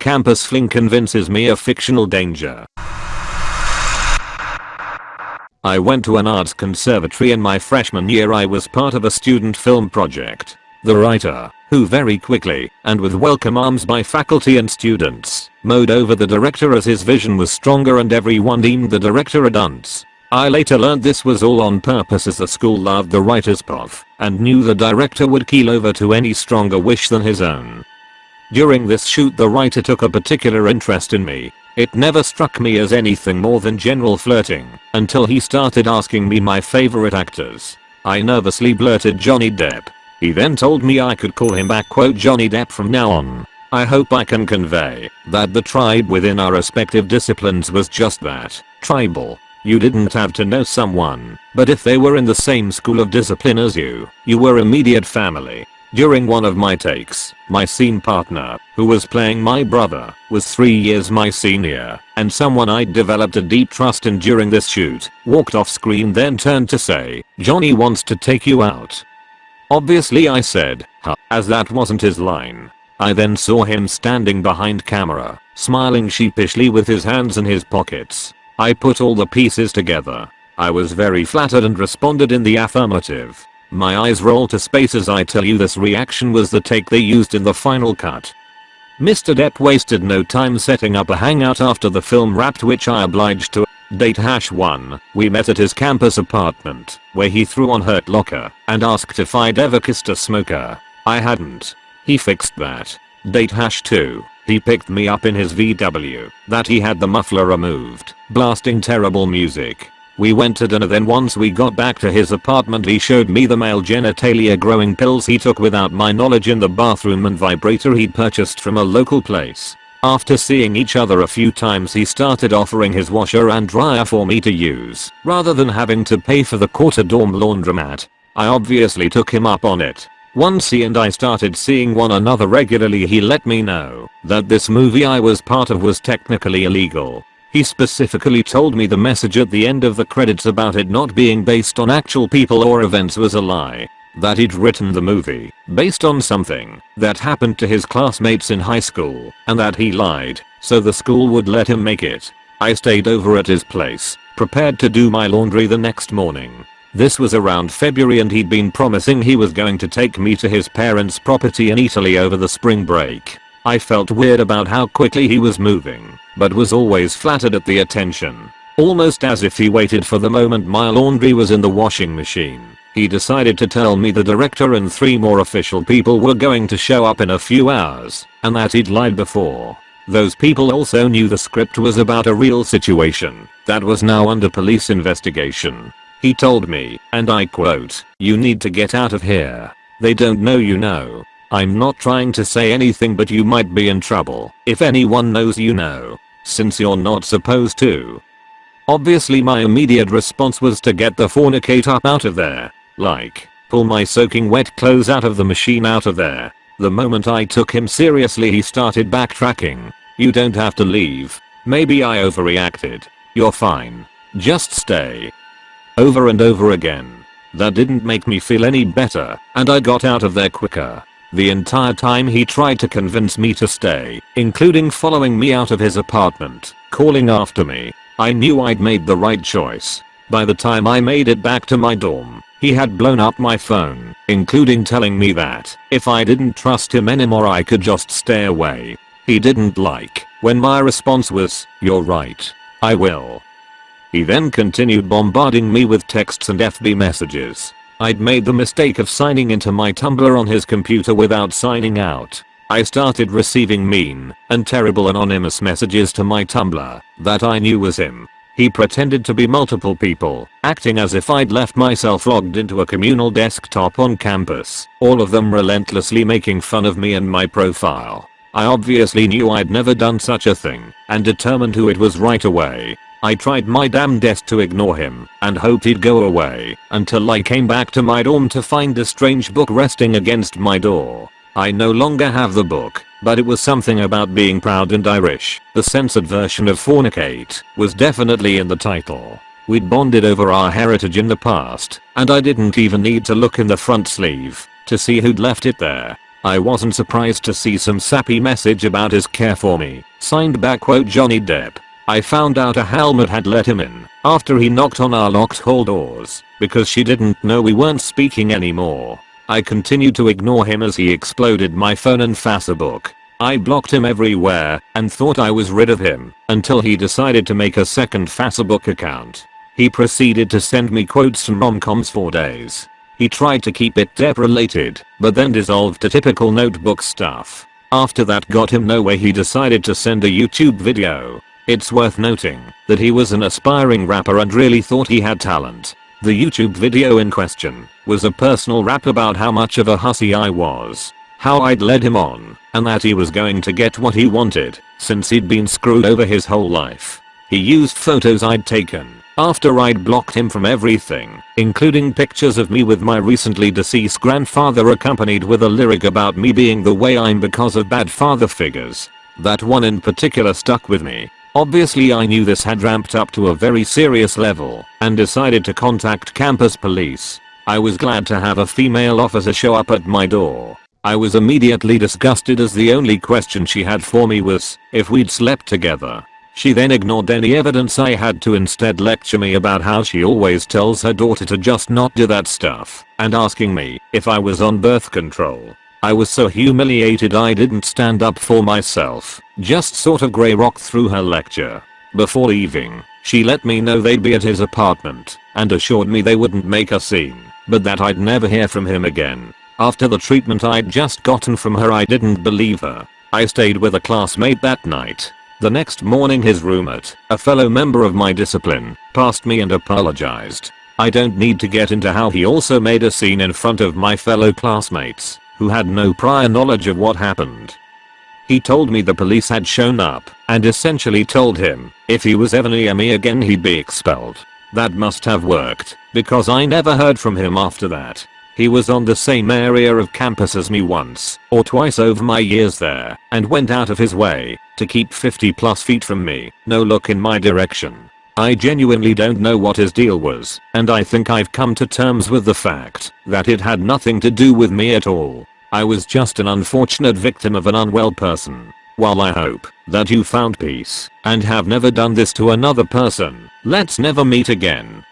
Campus fling convinces me of fictional danger. I went to an arts conservatory in my freshman year I was part of a student film project. The writer, who very quickly, and with welcome arms by faculty and students, mowed over the director as his vision was stronger and everyone deemed the director a dunce. I later learned this was all on purpose as the school loved the writer's path and knew the director would keel over to any stronger wish than his own. During this shoot the writer took a particular interest in me. It never struck me as anything more than general flirting until he started asking me my favorite actors. I nervously blurted Johnny Depp. He then told me I could call him back quote Johnny Depp from now on. I hope I can convey that the tribe within our respective disciplines was just that, tribal. You didn't have to know someone, but if they were in the same school of discipline as you, you were immediate family. During one of my takes, my scene partner, who was playing my brother, was 3 years my senior, and someone I'd developed a deep trust in during this shoot, walked off screen then turned to say, Johnny wants to take you out. Obviously I said, huh, as that wasn't his line. I then saw him standing behind camera, smiling sheepishly with his hands in his pockets. I put all the pieces together. I was very flattered and responded in the affirmative. My eyes roll to space as I tell you this reaction was the take they used in the final cut. Mr. Depp wasted no time setting up a hangout after the film wrapped which I obliged to date hash 1. We met at his campus apartment where he threw on Hurt Locker and asked if I'd ever kissed a smoker. I hadn't. He fixed that. Date hash 2. He picked me up in his VW that he had the muffler removed, blasting terrible music. We went to dinner then once we got back to his apartment he showed me the male genitalia growing pills he took without my knowledge in the bathroom and vibrator he'd purchased from a local place. After seeing each other a few times he started offering his washer and dryer for me to use, rather than having to pay for the quarter dorm laundromat. I obviously took him up on it. Once he and I started seeing one another regularly he let me know that this movie I was part of was technically illegal he specifically told me the message at the end of the credits about it not being based on actual people or events was a lie. That he'd written the movie based on something that happened to his classmates in high school and that he lied so the school would let him make it. I stayed over at his place, prepared to do my laundry the next morning. This was around February and he'd been promising he was going to take me to his parents' property in Italy over the spring break. I felt weird about how quickly he was moving, but was always flattered at the attention. Almost as if he waited for the moment my laundry was in the washing machine. He decided to tell me the director and three more official people were going to show up in a few hours, and that he'd lied before. Those people also knew the script was about a real situation that was now under police investigation. He told me, and I quote, you need to get out of here. They don't know you know. I'm not trying to say anything but you might be in trouble if anyone knows you know. Since you're not supposed to. Obviously my immediate response was to get the fornicate up out of there. Like, pull my soaking wet clothes out of the machine out of there. The moment I took him seriously he started backtracking. You don't have to leave. Maybe I overreacted. You're fine. Just stay. Over and over again. That didn't make me feel any better, and I got out of there quicker. The entire time he tried to convince me to stay, including following me out of his apartment, calling after me. I knew I'd made the right choice. By the time I made it back to my dorm, he had blown up my phone, including telling me that if I didn't trust him anymore I could just stay away. He didn't like when my response was, you're right. I will. He then continued bombarding me with texts and FB messages, I'd made the mistake of signing into my Tumblr on his computer without signing out. I started receiving mean and terrible anonymous messages to my Tumblr that I knew was him. He pretended to be multiple people, acting as if I'd left myself logged into a communal desktop on campus, all of them relentlessly making fun of me and my profile. I obviously knew I'd never done such a thing, and determined who it was right away. I tried my damnedest to ignore him and hoped he'd go away until I came back to my dorm to find a strange book resting against my door. I no longer have the book, but it was something about being proud and Irish. The censored version of Fornicate was definitely in the title. We'd bonded over our heritage in the past, and I didn't even need to look in the front sleeve to see who'd left it there. I wasn't surprised to see some sappy message about his care for me, signed back quote Johnny Depp. I found out a helmet had let him in after he knocked on our locked hall doors because she didn't know we weren't speaking anymore. I continued to ignore him as he exploded my phone and Facebook. I blocked him everywhere and thought I was rid of him until he decided to make a second Facebook account. He proceeded to send me quotes from romcoms for days. He tried to keep it Depp related, but then dissolved to typical notebook stuff. After that got him nowhere he decided to send a YouTube video. It's worth noting that he was an aspiring rapper and really thought he had talent. The YouTube video in question was a personal rap about how much of a hussy I was, how I'd led him on, and that he was going to get what he wanted since he'd been screwed over his whole life. He used photos I'd taken after I'd blocked him from everything, including pictures of me with my recently deceased grandfather accompanied with a lyric about me being the way I'm because of bad father figures. That one in particular stuck with me. Obviously I knew this had ramped up to a very serious level and decided to contact campus police. I was glad to have a female officer show up at my door. I was immediately disgusted as the only question she had for me was if we'd slept together. She then ignored any evidence I had to instead lecture me about how she always tells her daughter to just not do that stuff and asking me if I was on birth control. I was so humiliated I didn't stand up for myself, just sort of grey rocked through her lecture. Before leaving, she let me know they'd be at his apartment and assured me they wouldn't make a scene, but that I'd never hear from him again. After the treatment I'd just gotten from her I didn't believe her. I stayed with a classmate that night the next morning his roommate, a fellow member of my discipline, passed me and apologized. I don't need to get into how he also made a scene in front of my fellow classmates, who had no prior knowledge of what happened. He told me the police had shown up and essentially told him if he was ever near me again he'd be expelled. That must have worked because I never heard from him after that. He was on the same area of campus as me once or twice over my years there and went out of his way to keep 50 plus feet from me, no look in my direction. I genuinely don't know what his deal was and I think I've come to terms with the fact that it had nothing to do with me at all. I was just an unfortunate victim of an unwell person. While I hope that you found peace and have never done this to another person, let's never meet again.